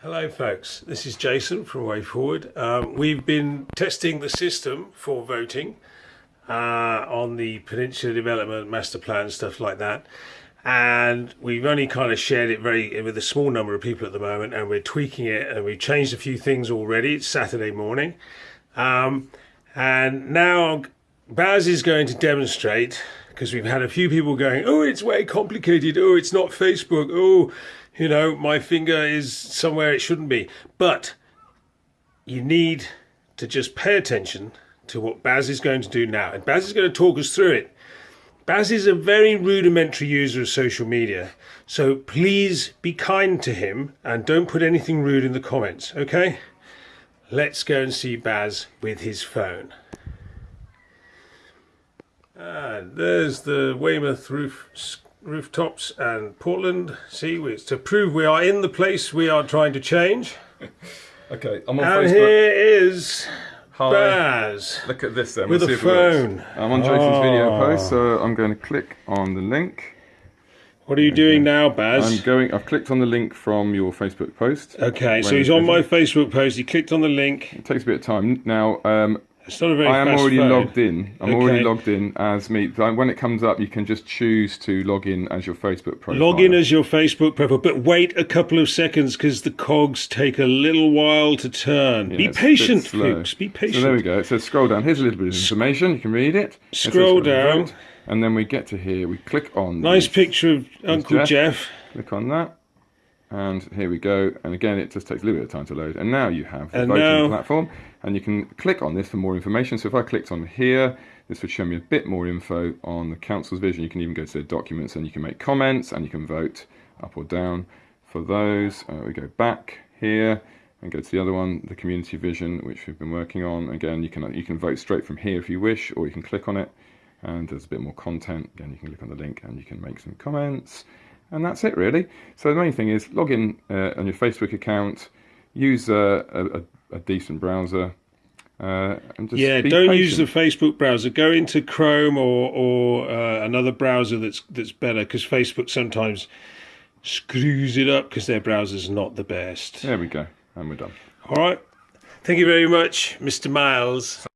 Hello folks, this is Jason from Way Forward. Um, we've been testing the system for voting uh, on the Peninsula Development Master Plan, stuff like that. And we've only kind of shared it very with a small number of people at the moment and we're tweaking it and we've changed a few things already. It's Saturday morning. Um, and now Baz is going to demonstrate because we've had a few people going, oh, it's way complicated. Oh, it's not Facebook. Oh, you know, my finger is somewhere it shouldn't be. But you need to just pay attention to what Baz is going to do now. And Baz is going to talk us through it. Baz is a very rudimentary user of social media. So please be kind to him and don't put anything rude in the comments, okay? Let's go and see Baz with his phone. And there's the Weymouth roof rooftops and Portland. See, it's to prove we are in the place we are trying to change. okay, I'm on and Facebook. here is Hi. Baz. Look at this then. With we'll a phone. I'm on Jason's Oh. video post, so I'm going to click on the link. What are you doing now, Baz? I'm going. I've clicked on the link from your Facebook post. Okay, so he's on my. Facebook post. He clicked on the link. It takes a bit of time. Now, um, It's not a very I am already phone. logged in. I'm already logged in as me. When it comes up, you can just choose to log in as your Facebook profile. Log in as your Facebook profile, but wait a couple of seconds because the cogs take a little while to turn. Yeah, Be it's a bit patient, folks. Be patient. So there we go. It says scroll down. Here's a little bit of information. You can read it. It Scroll vote, down. And then we get to here. We click on Nice the- picture of Uncle Jeff. Jeff. Click on that. And here we go. And again, it just takes a little bit of time to load. And now you have the And voting now- platform. And you can click on this for more information. So if I clicked on here, this would show me a bit more info on the council's vision. You can even go to their documents and you can make comments and you can vote up or down for those. Uh, we go back here and go to the other one, the community vision, which we've been working on. Again, you can you can vote straight from here if you wish, or you can click on it and there's a bit more content. Again, you can click on the link and you can make some comments. And that's it, really. So the main thing is log in uh, on your Facebook account, use uh, a, a, decent browser, uh, and just Yeah, don't use the. Facebook browser. Go into Chrome or or uh, another browser that's that's better because Facebook sometimes screws it up because their browser's not the best. There we go, and we're done. All right. Thank you very much, Mr. Miles.